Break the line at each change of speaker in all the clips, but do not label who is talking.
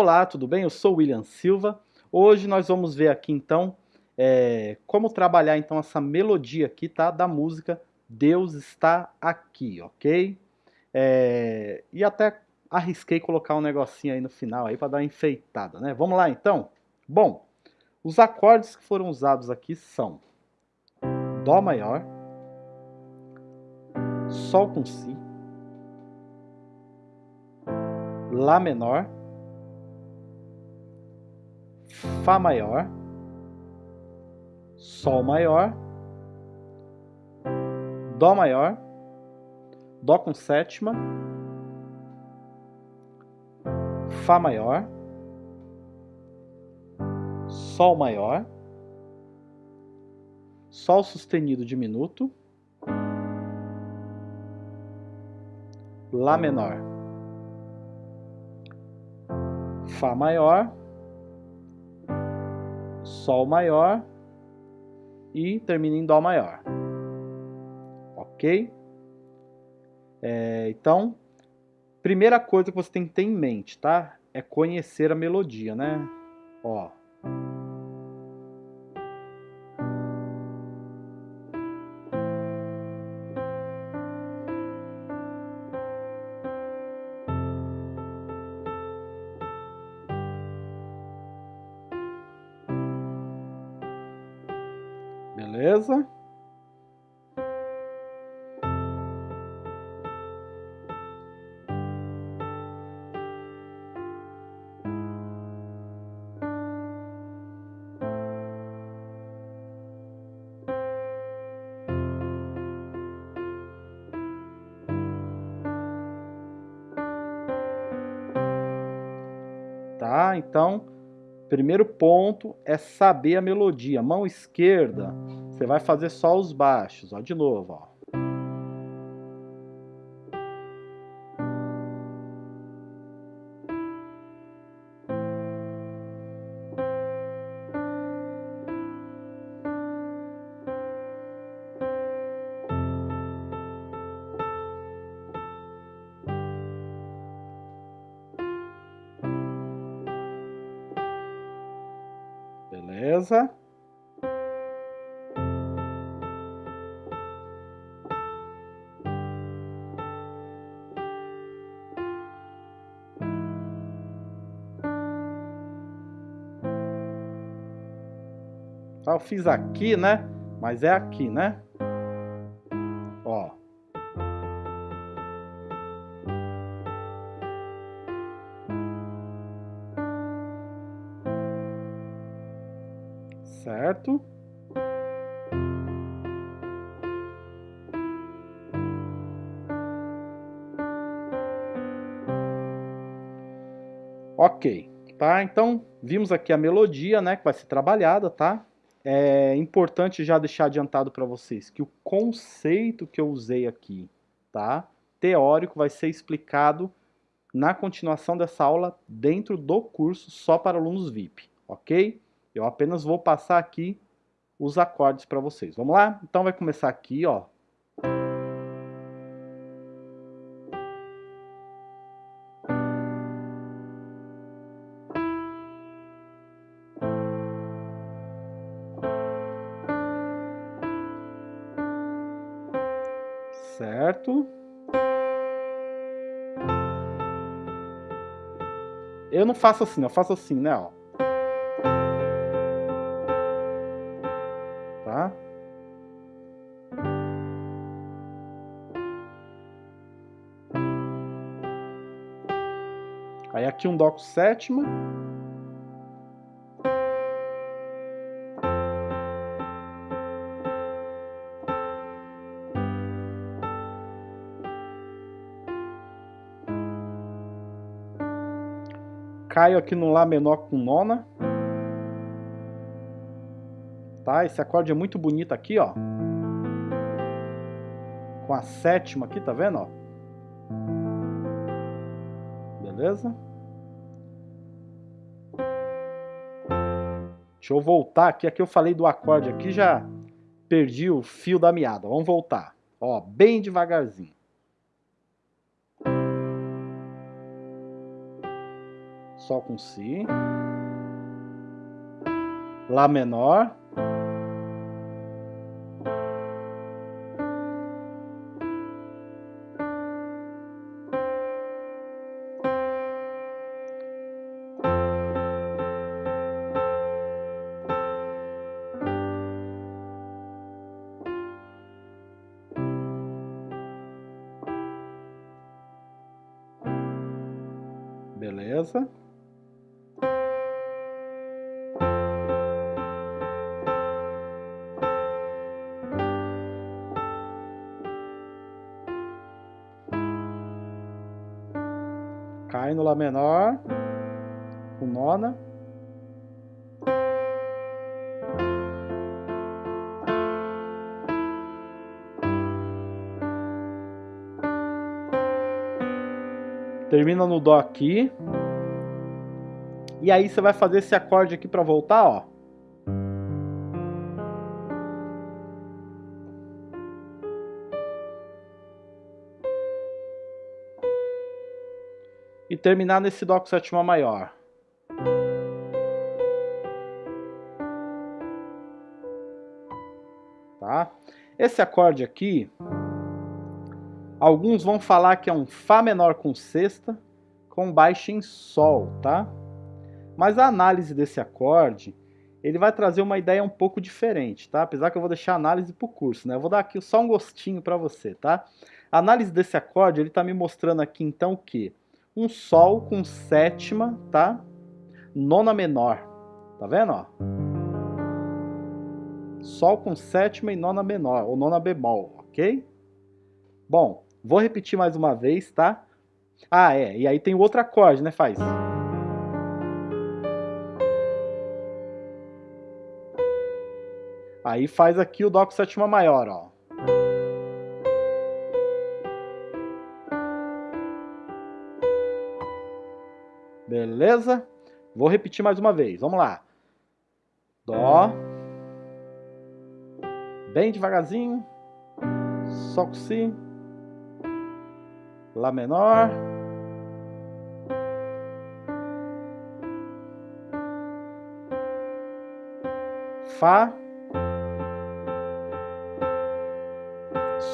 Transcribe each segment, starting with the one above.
Olá, tudo bem? Eu sou William Silva. Hoje nós vamos ver aqui então é, como trabalhar então essa melodia aqui, tá? Da música Deus está aqui, ok? É, e até arrisquei colocar um negocinho aí no final aí para dar uma enfeitada, né? Vamos lá então? Bom, os acordes que foram usados aqui são Dó maior, Sol com Si, Lá menor, Fá maior, Sol maior, Dó maior, Dó com sétima, Fá maior, Sol maior, Sol sustenido diminuto, Lá menor, Fá maior, Sol maior e termina em Dó maior. Ok? É, então, primeira coisa que você tem que ter em mente, tá? É conhecer a melodia, né? Ó. Beleza? Tá? Então, primeiro ponto é saber a melodia. Mão esquerda, você vai fazer só os baixos, ó, de novo, ó. Beleza? Tá, eu fiz aqui, né? Mas é aqui, né? Ó. Certo? Ok, tá? Então, vimos aqui a melodia, né, que vai ser trabalhada, tá? É importante já deixar adiantado para vocês que o conceito que eu usei aqui, tá? Teórico vai ser explicado na continuação dessa aula dentro do curso só para alunos VIP, ok? Eu apenas vou passar aqui os acordes para vocês. Vamos lá? Então vai começar aqui, ó, certo? Eu não faço assim, eu faço assim, né, ó. Tá? Aí aqui um dó com sétima. Caio aqui no Lá menor com nona. Tá? Esse acorde é muito bonito aqui, ó. Com a sétima aqui, tá vendo, ó? Beleza? Deixa eu voltar aqui. Aqui eu falei do acorde aqui, já perdi o fio da meada. Vamos voltar. Ó, bem devagarzinho. Sol com Si, Lá menor, Beleza? No Lá menor, com nona. Termina no Dó aqui. E aí você vai fazer esse acorde aqui para voltar, ó. E terminar nesse Dó com sétima maior. Tá? Esse acorde aqui, Alguns vão falar que é um Fá menor com sexta, com baixa em Sol, tá? Mas a análise desse acorde, ele vai trazer uma ideia um pouco diferente, tá? Apesar que eu vou deixar a análise para o curso, né? Eu vou dar aqui só um gostinho para você, tá? A análise desse acorde, ele tá me mostrando aqui então o quê? Um Sol com sétima, tá? Nona menor, tá vendo, ó? Sol com sétima e nona menor, ou nona bemol, ok? Bom, Vou repetir mais uma vez, tá? Ah, é. E aí tem outro acorde, né? Faz. Aí faz aqui o Dó com sétima maior, ó. Beleza? Vou repetir mais uma vez. Vamos lá. Dó. Bem devagarzinho. Sol com Si. Lá menor. Fá.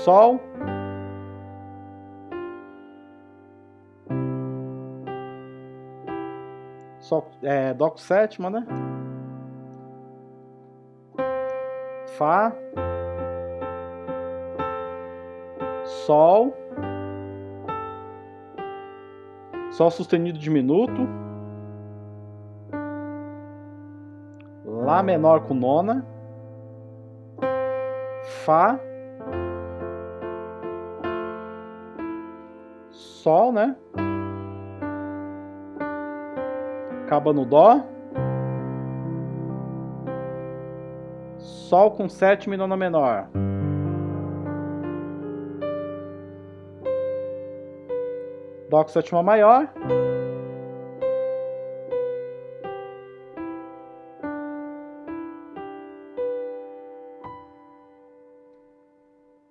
Sol. Sol, é, Dó com sétima, né? Fá. Sol. Sol sustenido diminuto. Lá menor com nona. Fá. Sol, né? Acaba no Dó. Sol com sétima e nona menor. Dó com sétima maior.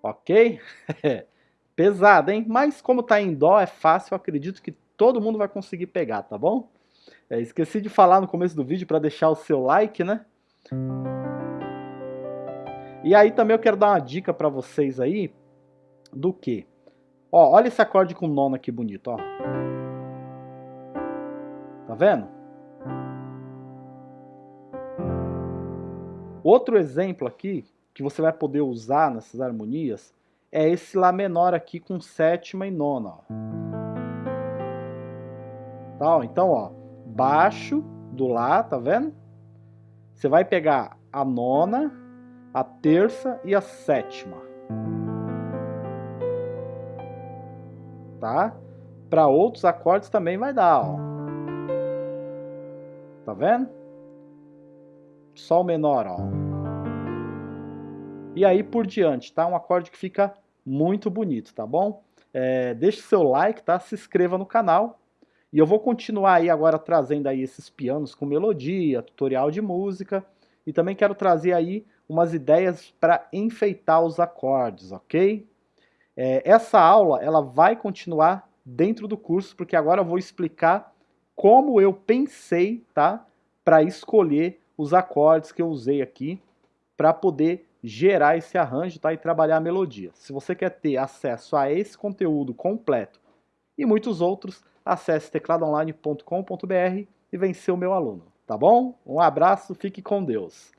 Ok? Pesado, hein? Mas como tá em Dó, é fácil, acredito que todo mundo vai conseguir pegar, tá bom? É, esqueci de falar no começo do vídeo para deixar o seu like, né? E aí também eu quero dar uma dica para vocês aí do que? Ó, olha esse acorde com nona aqui bonito, ó. Tá vendo? Outro exemplo aqui que você vai poder usar nessas harmonias é esse Lá menor aqui com sétima e nona. Ó. Tá, então, ó, baixo do Lá, tá vendo? Você vai pegar a nona, a terça e a sétima. tá? Para outros acordes também vai dar, ó. Tá vendo? Sol menor, ó. E aí por diante, tá? Um acorde que fica muito bonito, tá bom? É, deixe seu like, tá? Se inscreva no canal. E eu vou continuar aí agora trazendo aí esses pianos com melodia, tutorial de música e também quero trazer aí umas ideias para enfeitar os acordes, ok? É, essa aula ela vai continuar dentro do curso porque agora eu vou explicar como eu pensei, tá? Para escolher os acordes que eu usei aqui para poder gerar esse arranjo tá? e trabalhar a melodia. Se você quer ter acesso a esse conteúdo completo e muitos outros, acesse tecladoonline.com.br e vem ser o meu aluno, tá bom? Um abraço, fique com Deus.